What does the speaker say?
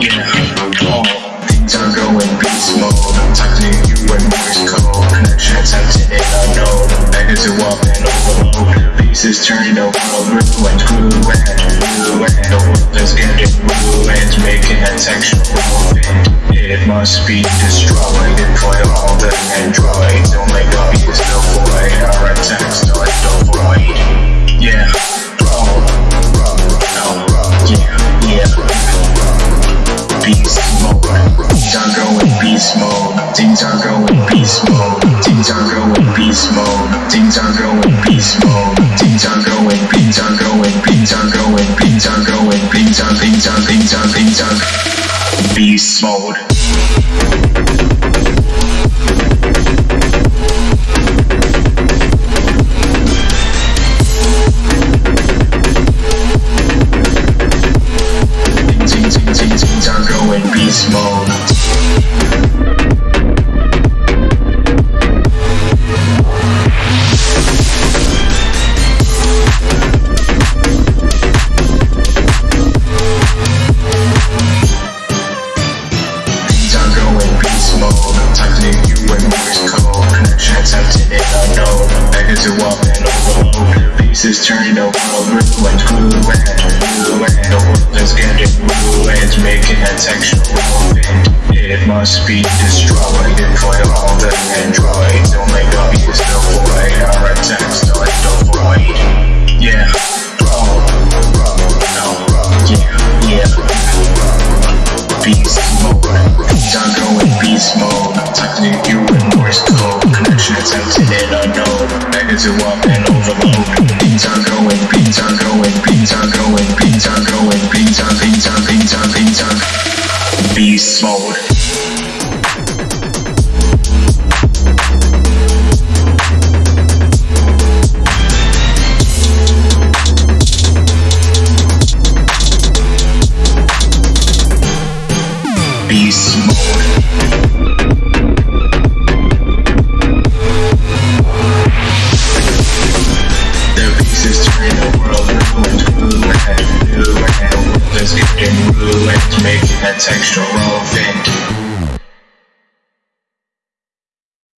you know, things are going beast mode. Times to you when movies cold. Connections tempted in unknown. Beggars who up and The Pieces turned over, grew and grew and grew. And the world is getting ruined, making a sexual movement. It must be destroyed for put off. Beast mode. Things are going beast mode. Things are going beast mode. Things are going beast mode. Things are going, things are going, things are going, things are going, things are, things are, things are, things are. Beast mode. Things, are going beast mode. Pieces turning the world ruined, ruined, ruined. The world is getting ruined, making a textual event. It must be destroyed for all the androids. Oh Only God is the void. Our attacks start the void. Yeah, bro, bro, no, yeah, yeah beast mode. Going beast mode. To you in Morse code. Connection attempted and unknown. Beggars to up and overload. Beast mode. Beast mode. A textural event.